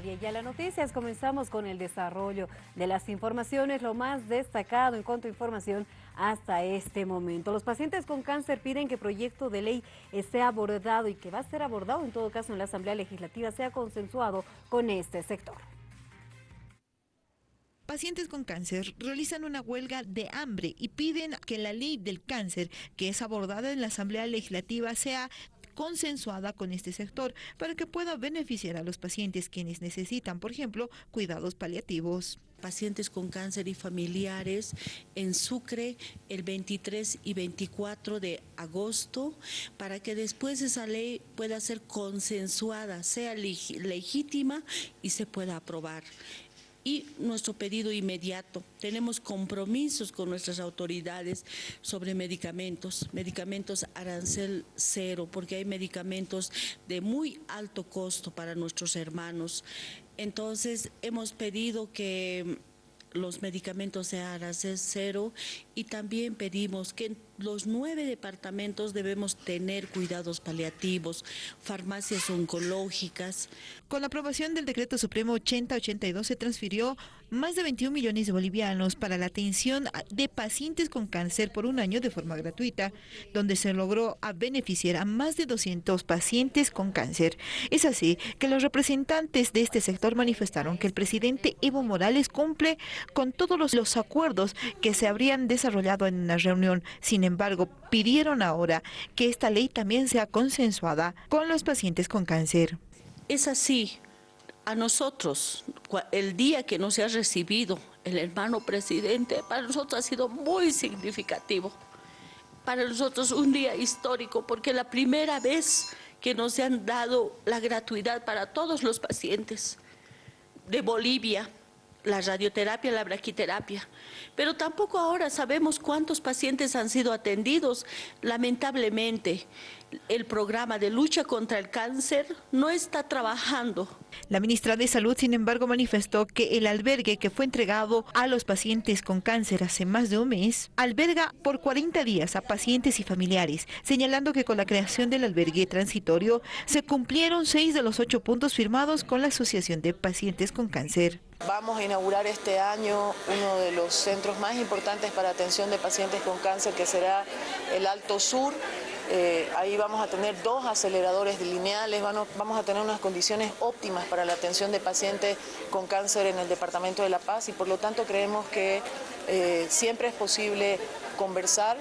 a las Noticias. Comenzamos con el desarrollo de las informaciones, lo más destacado en cuanto a información hasta este momento. Los pacientes con cáncer piden que proyecto de ley esté abordado y que va a ser abordado en todo caso en la Asamblea Legislativa sea consensuado con este sector. Pacientes con cáncer realizan una huelga de hambre y piden que la ley del cáncer, que es abordada en la Asamblea Legislativa, sea consensuada con este sector para que pueda beneficiar a los pacientes quienes necesitan, por ejemplo, cuidados paliativos. Pacientes con cáncer y familiares en Sucre el 23 y 24 de agosto para que después esa ley pueda ser consensuada, sea legítima y se pueda aprobar y nuestro pedido inmediato. Tenemos compromisos con nuestras autoridades sobre medicamentos, medicamentos arancel cero, porque hay medicamentos de muy alto costo para nuestros hermanos. Entonces hemos pedido que los medicamentos sean arancel cero y también pedimos que los nueve departamentos debemos tener cuidados paliativos, farmacias oncológicas. Con la aprobación del decreto supremo 8082 se transfirió más de 21 millones de bolivianos para la atención de pacientes con cáncer por un año de forma gratuita, donde se logró beneficiar a más de 200 pacientes con cáncer. Es así que los representantes de este sector manifestaron que el presidente Evo Morales cumple con todos los, acuerdos que se habrían desarrollado en una reunión. Sin embargo, pidieron ahora que esta ley también sea consensuada con los pacientes con cáncer. Es así, a nosotros, el día que nos ha recibido el hermano presidente, para nosotros ha sido muy significativo. Para nosotros un día histórico, porque la primera vez que nos han dado la gratuidad para todos los pacientes de Bolivia, la radioterapia, la braquiterapia. Pero tampoco ahora sabemos cuántos pacientes han sido atendidos. Lamentablemente, el programa de lucha contra el cáncer no está trabajando. La ministra de Salud, sin embargo, manifestó que el albergue que fue entregado a los pacientes con cáncer hace más de un mes, alberga por 40 días a pacientes y familiares, señalando que con la creación del albergue transitorio se cumplieron seis de los ocho puntos firmados con la Asociación de Pacientes con Cáncer. Vamos a inaugurar este año uno de los centros más importantes para atención de pacientes con cáncer, que será el Alto Sur, eh, ahí vamos a tener dos aceleradores lineales, vamos a tener unas condiciones óptimas para la atención de pacientes con cáncer en el Departamento de La Paz y por lo tanto creemos que eh, siempre es posible conversar